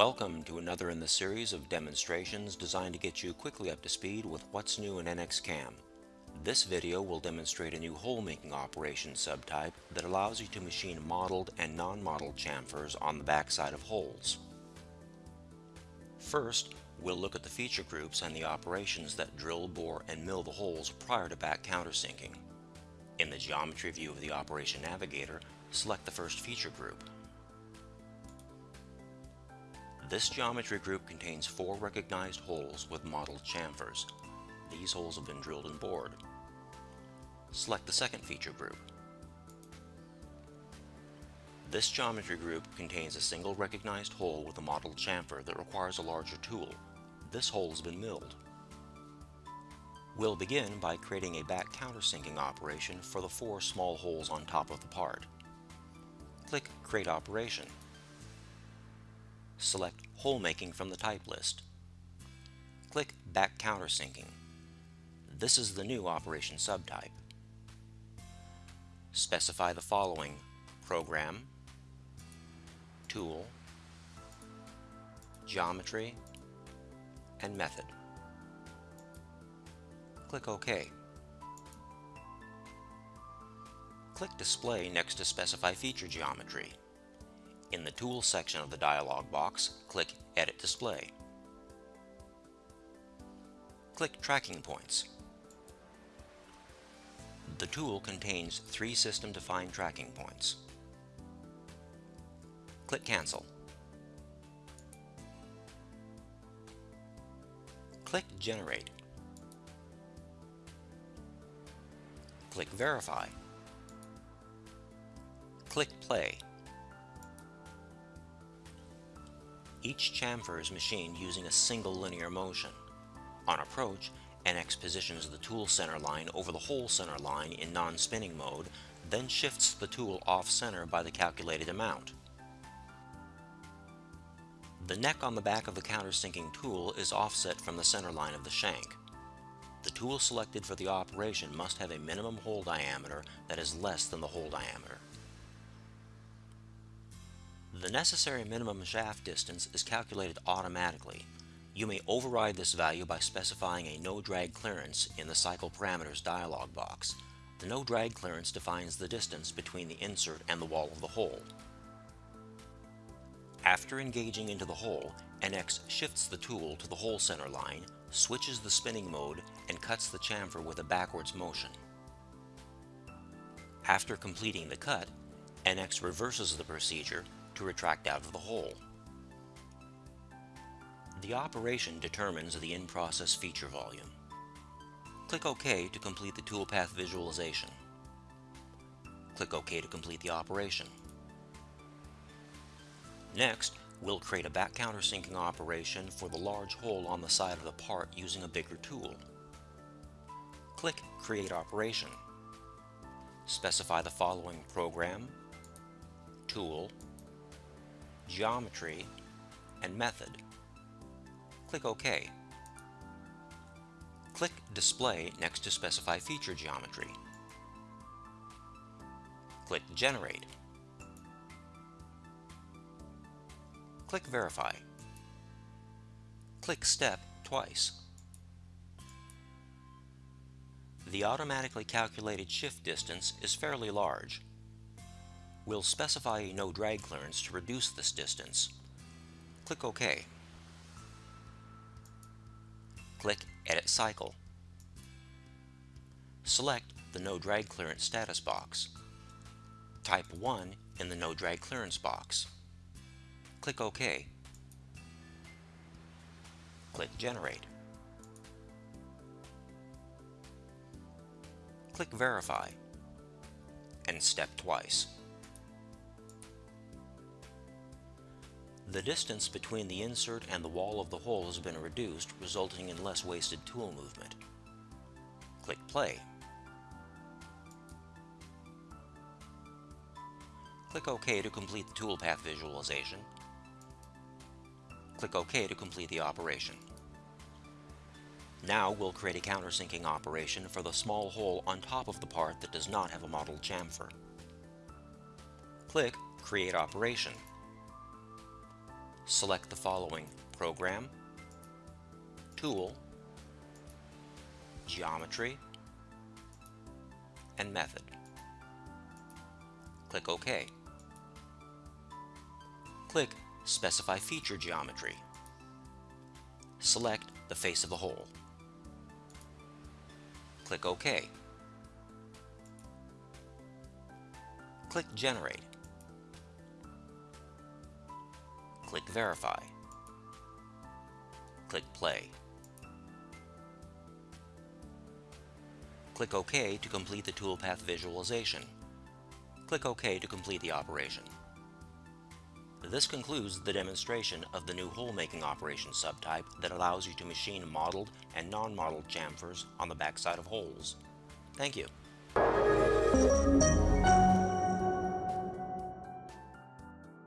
Welcome to another in the series of demonstrations designed to get you quickly up to speed with what's new in NX-CAM. This video will demonstrate a new hole-making operation subtype that allows you to machine modeled and non-modeled chamfers on the backside of holes. First, we'll look at the feature groups and the operations that drill, bore, and mill the holes prior to back countersinking. In the geometry view of the Operation Navigator, select the first feature group. This geometry group contains four recognized holes with modeled chamfers. These holes have been drilled and bored. Select the second feature group. This geometry group contains a single recognized hole with a modeled chamfer that requires a larger tool. This hole has been milled. We'll begin by creating a back countersinking operation for the four small holes on top of the part. Click Create Operation select Hole Making from the type list. Click Back Countersinking. This is the new operation subtype. Specify the following Program, Tool, Geometry, and Method. Click OK. Click Display next to specify feature geometry. In the Tools section of the dialog box, click Edit Display. Click Tracking Points. The tool contains three system-defined tracking points. Click Cancel. Click Generate. Click Verify. Click Play. Each chamfer is machined using a single linear motion. On approach, NX positions the tool center line over the hole center line in non-spinning mode, then shifts the tool off-center by the calculated amount. The neck on the back of the countersinking tool is offset from the center line of the shank. The tool selected for the operation must have a minimum hole diameter that is less than the hole diameter. The necessary minimum shaft distance is calculated automatically. You may override this value by specifying a no drag clearance in the cycle parameters dialog box. The no drag clearance defines the distance between the insert and the wall of the hole. After engaging into the hole, NX shifts the tool to the hole center line, switches the spinning mode, and cuts the chamfer with a backwards motion. After completing the cut, NX reverses the procedure to retract out of the hole. The operation determines the in-process feature volume. Click OK to complete the toolpath visualization. Click OK to complete the operation. Next, we'll create a back countersinking operation for the large hole on the side of the part using a bigger tool. Click Create Operation. Specify the following program, tool, geometry, and method. Click OK. Click Display next to specify feature geometry. Click Generate. Click Verify. Click Step twice. The automatically calculated shift distance is fairly large, We'll specify a no drag clearance to reduce this distance. Click OK. Click Edit Cycle. Select the No Drag Clearance status box. Type 1 in the No Drag Clearance box. Click OK. Click Generate. Click Verify and step twice. The distance between the insert and the wall of the hole has been reduced, resulting in less wasted tool movement. Click Play. Click OK to complete the toolpath visualization. Click OK to complete the operation. Now we'll create a countersinking operation for the small hole on top of the part that does not have a modeled chamfer. Click Create Operation select the following Program, Tool, Geometry, and Method. Click OK. Click Specify Feature Geometry. Select the face of the hole. Click OK. Click Generate. Click Verify. Click Play. Click OK to complete the toolpath visualization. Click OK to complete the operation. This concludes the demonstration of the new hole-making operation subtype that allows you to machine modeled and non-modeled chamfers on the backside of holes. Thank you.